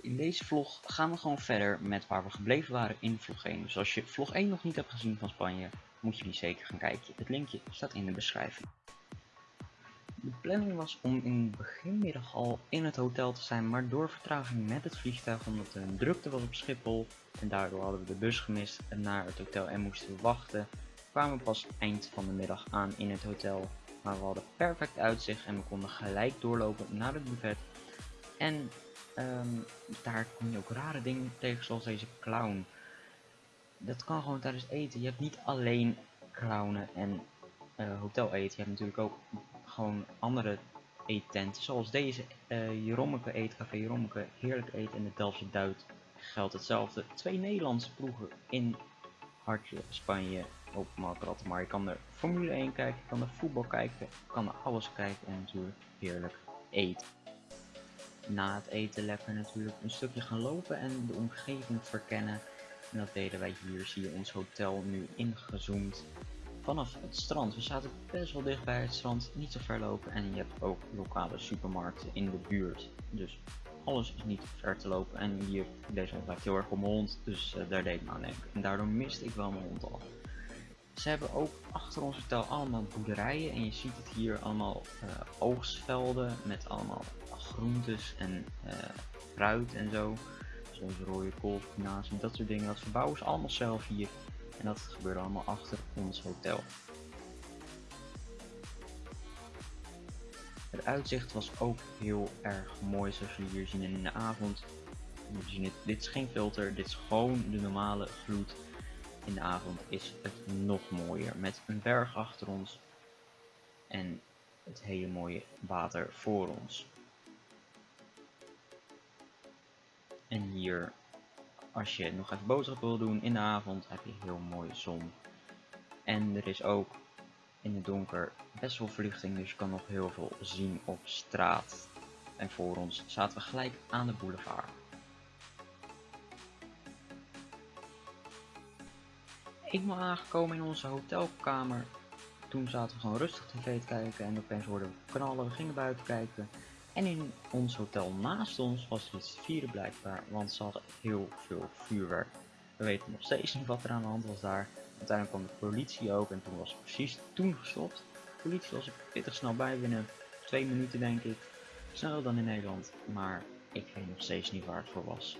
In deze vlog gaan we gewoon verder met waar we gebleven waren in vlog 1. Dus als je vlog 1 nog niet hebt gezien van Spanje, moet je die zeker gaan kijken. Het linkje staat in de beschrijving. De planning was om in beginmiddag al in het hotel te zijn, maar door vertraging met het vliegtuig, omdat er een drukte was op Schiphol en daardoor hadden we de bus gemist naar het hotel en moesten we wachten, kwamen we pas eind van de middag aan in het hotel. Maar we hadden perfect uitzicht en we konden gelijk doorlopen naar het buffet. En Ehm, daar kom je ook rare dingen tegen, zoals deze clown. Dat kan gewoon tijdens eten. Je hebt niet alleen clownen en uh, hotel eten. Je hebt natuurlijk ook gewoon andere eettenten. Zoals deze uh, Jerommeke Eetcafé Jerommeke. Heerlijk eten in de Delftse Duit geldt hetzelfde. Twee Nederlandse ploegen in hartje Spanje op Markratten. Maar je kan er Formule 1 kijken, je kan er voetbal kijken, je kan er alles kijken en natuurlijk heerlijk eten na het eten lekker natuurlijk een stukje gaan lopen en de omgeving verkennen. En dat deden wij hier, zie je ons hotel nu ingezoomd vanaf het strand. We zaten best wel dicht bij het strand, niet zo ver lopen en je hebt ook lokale supermarkten in de buurt. Dus alles is niet ver te lopen en hier, deze hond lijkt heel erg op mijn hond, dus uh, daar deed ik me aan. En daardoor miste ik wel mijn hond al. Ze hebben ook achter ons hotel allemaal boerderijen en je ziet het hier allemaal uh, oogstvelden met allemaal groentes en uh, fruit en zo. Zoals rode kool, spinazie, dat soort dingen. Dat verbouwen ze allemaal zelf hier. En dat gebeurde allemaal achter ons hotel. Het uitzicht was ook heel erg mooi zoals jullie hier zien in de avond. Zien het, dit is geen filter, dit is gewoon de normale gloed. In de avond is het nog mooier met een berg achter ons en het hele mooie water voor ons. En hier, als je nog even boodschap wil doen in de avond, heb je heel mooie zon. En er is ook in het donker best wel verlichting, dus je kan nog heel veel zien op straat. En voor ons zaten we gelijk aan de boulevard. Eenmaal aangekomen in onze hotelkamer, toen zaten we gewoon rustig tv te kijken en opeens hoorden we knallen, we gingen buiten kijken. En in ons hotel naast ons was iets vieren blijkbaar, want ze hadden heel veel vuurwerk. We weten nog steeds niet wat er aan de hand was daar. Uiteindelijk kwam de politie ook en toen was het precies toen gestopt. De politie was er pittig snel bij, binnen twee minuten denk ik. Sneller dan in Nederland, maar ik weet nog steeds niet waar het voor was.